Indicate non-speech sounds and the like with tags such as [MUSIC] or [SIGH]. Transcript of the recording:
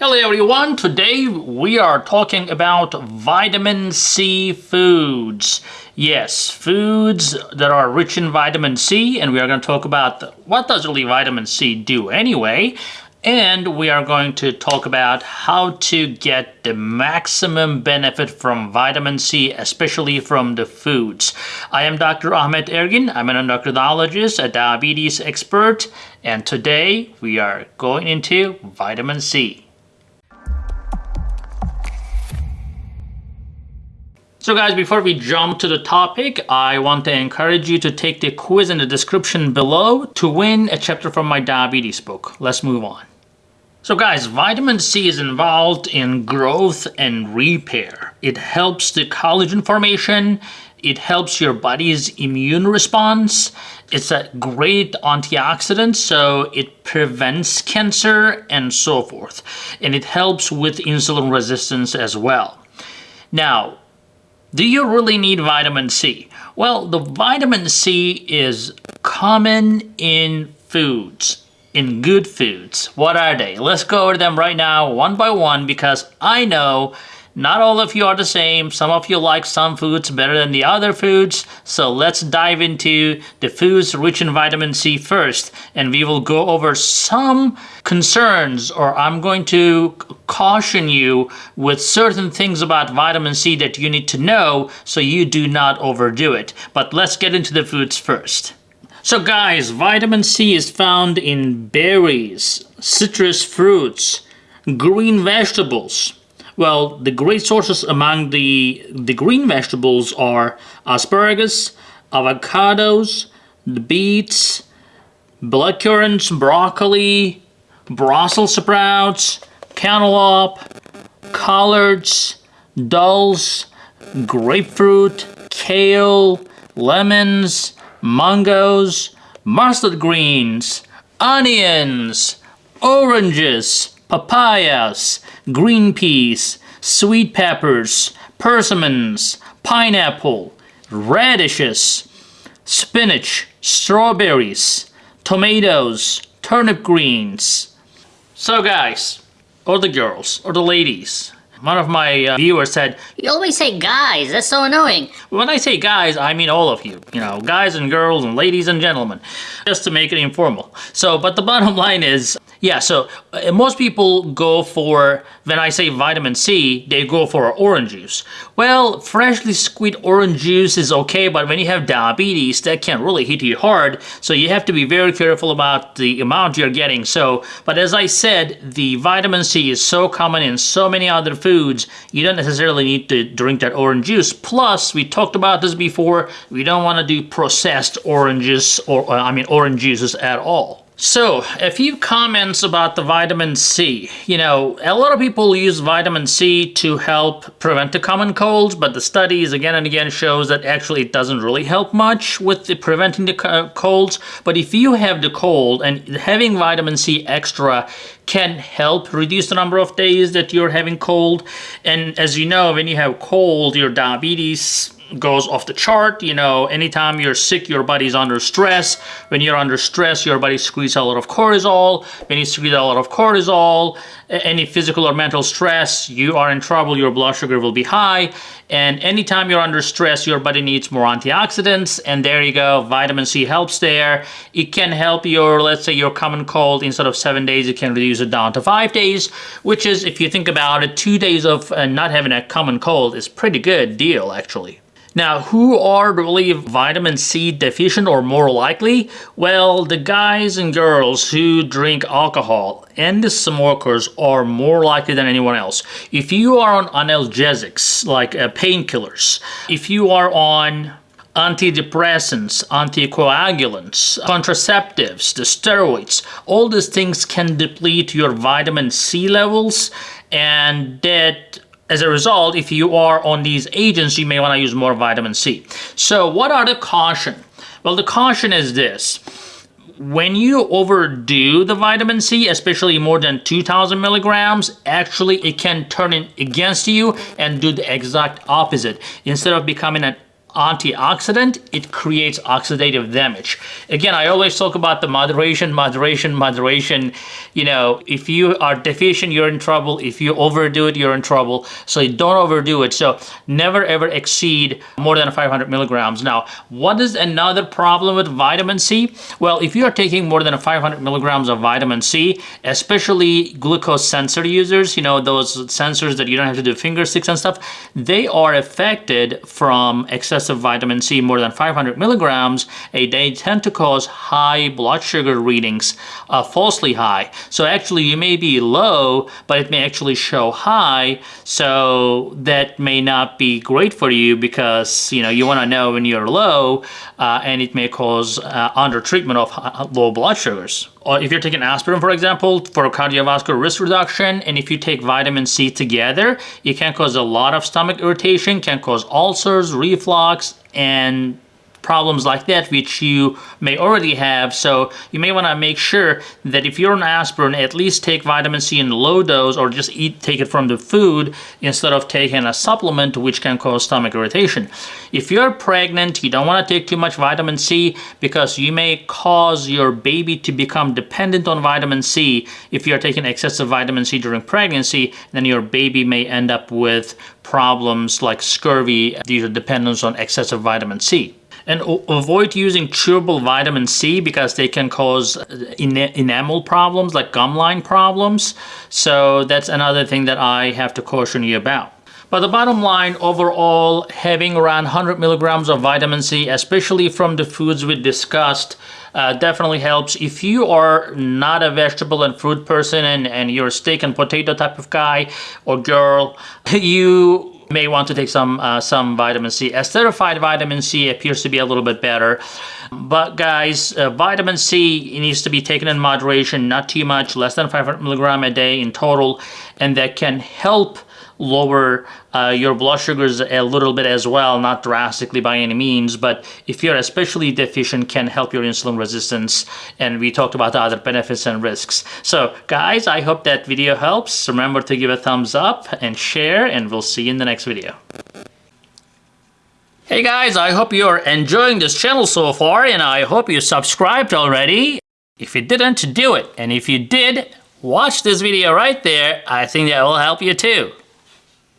Hello everyone, today we are talking about vitamin C foods. Yes, foods that are rich in vitamin C and we are going to talk about what does really vitamin C do anyway. And we are going to talk about how to get the maximum benefit from vitamin C, especially from the foods. I am Dr. Ahmet Ergin. I'm an endocrinologist, a diabetes expert, and today we are going into vitamin C. So guys, before we jump to the topic, I want to encourage you to take the quiz in the description below to win a chapter from my diabetes book. Let's move on. So guys, vitamin C is involved in growth and repair. It helps the collagen formation, it helps your body's immune response. It's a great antioxidant, so it prevents cancer and so forth. And it helps with insulin resistance as well. Now, do you really need vitamin C? Well, the vitamin C is common in foods, in good foods. What are they? Let's go over them right now, one by one, because I know not all of you are the same. Some of you like some foods better than the other foods. So let's dive into the foods rich in vitamin C first. And we will go over some concerns or I'm going to caution you with certain things about vitamin C that you need to know so you do not overdo it. But let's get into the foods first. So guys, vitamin C is found in berries, citrus fruits, green vegetables, well, the great sources among the, the green vegetables are asparagus, avocados, the beets, blackcurrants, broccoli, Brussels sprouts, cantaloupe, collards, dulse, grapefruit, kale, lemons, mangoes, mustard greens, onions, oranges, papayas, green peas, sweet peppers, persimmons, pineapple, radishes, spinach, strawberries, tomatoes, turnip greens. So guys, or the girls, or the ladies, one of my uh, viewers said, You always say guys, that's so annoying. When I say guys, I mean all of you. You know, guys and girls and ladies and gentlemen. Just to make it informal. So, but the bottom [LAUGHS] line is, yeah, so uh, most people go for, when I say vitamin C, they go for orange juice. Well, freshly squeezed orange juice is okay, but when you have diabetes, that can really hit you hard. So you have to be very careful about the amount you're getting. So, but as I said, the vitamin C is so common in so many other foods, you don't necessarily need to drink that orange juice. Plus, we talked about this before, we don't want to do processed oranges, or uh, I mean orange juices at all. So, a few comments about the vitamin C. You know, a lot of people use vitamin C to help prevent the common colds, but the studies again and again shows that actually it doesn't really help much with the preventing the colds. But if you have the cold and having vitamin C extra can help reduce the number of days that you're having cold. And as you know, when you have cold, your diabetes goes off the chart. You know, anytime you're sick, your body's under stress. When you're under stress, your body squeezes a lot of cortisol. When you squeeze a lot of cortisol, any physical or mental stress, you are in trouble. Your blood sugar will be high. And anytime you're under stress, your body needs more antioxidants. And there you go, vitamin C helps there. It can help your, let's say your common cold, instead of seven days, it can reduce it down to five days, which is, if you think about it, two days of uh, not having a common cold is pretty good deal, actually. Now, who are really vitamin C deficient or more likely? Well, the guys and girls who drink alcohol and the smokers are more likely than anyone else. If you are on analgesics, like uh, painkillers, if you are on antidepressants, anticoagulants, contraceptives, the steroids, all these things can deplete your vitamin C levels and that as a result, if you are on these agents, you may want to use more vitamin C. So what are the caution? Well, the caution is this. When you overdo the vitamin C, especially more than 2000 milligrams, actually it can turn it against you and do the exact opposite. Instead of becoming an antioxidant, it creates oxidative damage. Again, I always talk about the moderation, moderation, moderation. You know, if you are deficient, you're in trouble. If you overdo it, you're in trouble. So don't overdo it. So never ever exceed more than 500 milligrams. Now, what is another problem with vitamin C? Well, if you are taking more than 500 milligrams of vitamin C, especially glucose sensor users, you know, those sensors that you don't have to do finger sticks and stuff, they are affected from excessive vitamin C more than 500 milligrams a day tend to cause high blood sugar readings, uh, falsely high. So actually you may be low, but it may actually show high. So that may not be great for you because, you know, you want to know when you're low uh, and it may cause uh, under treatment of low blood sugars. Or if you're taking aspirin, for example, for cardiovascular risk reduction, and if you take vitamin C together, it can cause a lot of stomach irritation, can cause ulcers, reflux, and problems like that which you may already have. So you may want to make sure that if you're on aspirin at least take vitamin C in low dose or just eat take it from the food instead of taking a supplement which can cause stomach irritation. If you're pregnant you don't want to take too much vitamin C because you may cause your baby to become dependent on vitamin C. If you're taking excessive vitamin C during pregnancy then your baby may end up with problems like scurvy due to dependence on excessive vitamin C and avoid using chewable vitamin C because they can cause enamel problems like gum line problems. So that's another thing that I have to caution you about. But the bottom line, overall, having around 100 milligrams of vitamin C, especially from the foods we discussed, uh, definitely helps. If you are not a vegetable and fruit person and, and you're a steak and potato type of guy or girl, [LAUGHS] you may want to take some uh, some vitamin C. Esterified vitamin C appears to be a little bit better. But guys, uh, vitamin C needs to be taken in moderation, not too much, less than 500 milligram a day in total, and that can help lower uh, your blood sugars a little bit as well, not drastically by any means, but if you're especially deficient can help your insulin resistance and we talked about the other benefits and risks. So guys, I hope that video helps. Remember to give a thumbs up and share and we'll see you in the next video. Hey guys, I hope you're enjoying this channel so far and I hope you subscribed already. If you didn't, do it. And if you did, watch this video right there. I think that will help you too.